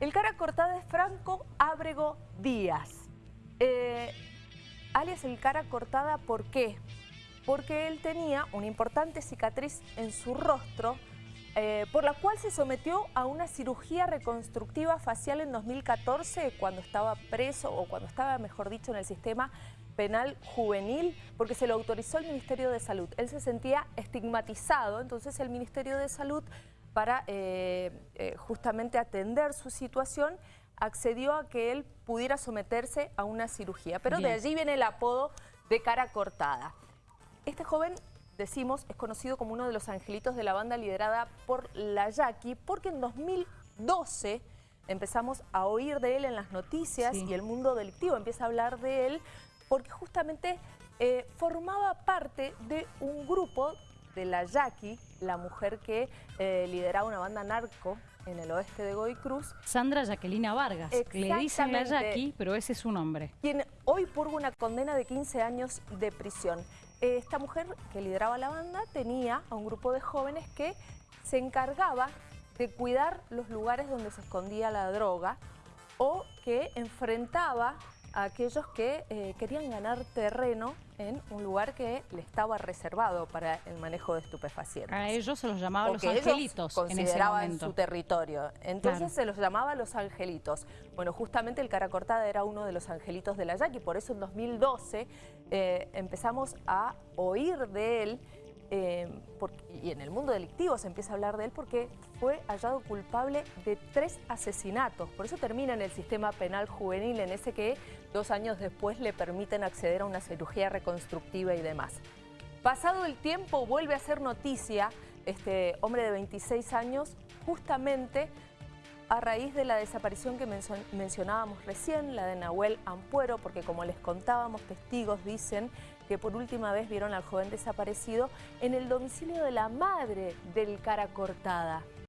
El cara cortada es Franco Ábrego Díaz. Eh, alias el cara cortada, ¿por qué? Porque él tenía una importante cicatriz en su rostro eh, por la cual se sometió a una cirugía reconstructiva facial en 2014 cuando estaba preso o cuando estaba, mejor dicho, en el sistema penal juvenil porque se lo autorizó el Ministerio de Salud. Él se sentía estigmatizado, entonces el Ministerio de Salud para eh, eh, justamente atender su situación, accedió a que él pudiera someterse a una cirugía. Pero de allí viene el apodo de cara cortada. Este joven, decimos, es conocido como uno de los angelitos de la banda liderada por la Yaqui, porque en 2012 empezamos a oír de él en las noticias y el mundo delictivo empieza a hablar de él porque justamente eh, formaba parte de un grupo de la Yaqui, la mujer que eh, lideraba una banda narco en el oeste de Goy Cruz. Sandra Jaquelina Vargas, le dicen la Yaqui, pero ese es su nombre. Quien hoy purga una condena de 15 años de prisión. Esta mujer que lideraba la banda tenía a un grupo de jóvenes que se encargaba de cuidar los lugares donde se escondía la droga o que enfrentaba a aquellos que eh, querían ganar terreno en un lugar que le estaba reservado para el manejo de estupefacientes. A ellos se los llamaba los angelitos consideraban en su territorio. Entonces se los llamaba los angelitos. Bueno, justamente el cara cortada era uno de los angelitos de la Yaqui, por eso en 2012 eh, empezamos a oír de él eh, y en el mundo delictivo se empieza a hablar de él porque fue hallado culpable de tres asesinatos. Por eso termina en el sistema penal juvenil, en ese que dos años después le permiten acceder a una cirugía reconstructiva y demás. Pasado el tiempo vuelve a ser noticia este hombre de 26 años justamente a raíz de la desaparición que mencionábamos recién, la de Nahuel Ampuero, porque como les contábamos, testigos dicen que por última vez vieron al joven desaparecido en el domicilio de la madre del cara cortada.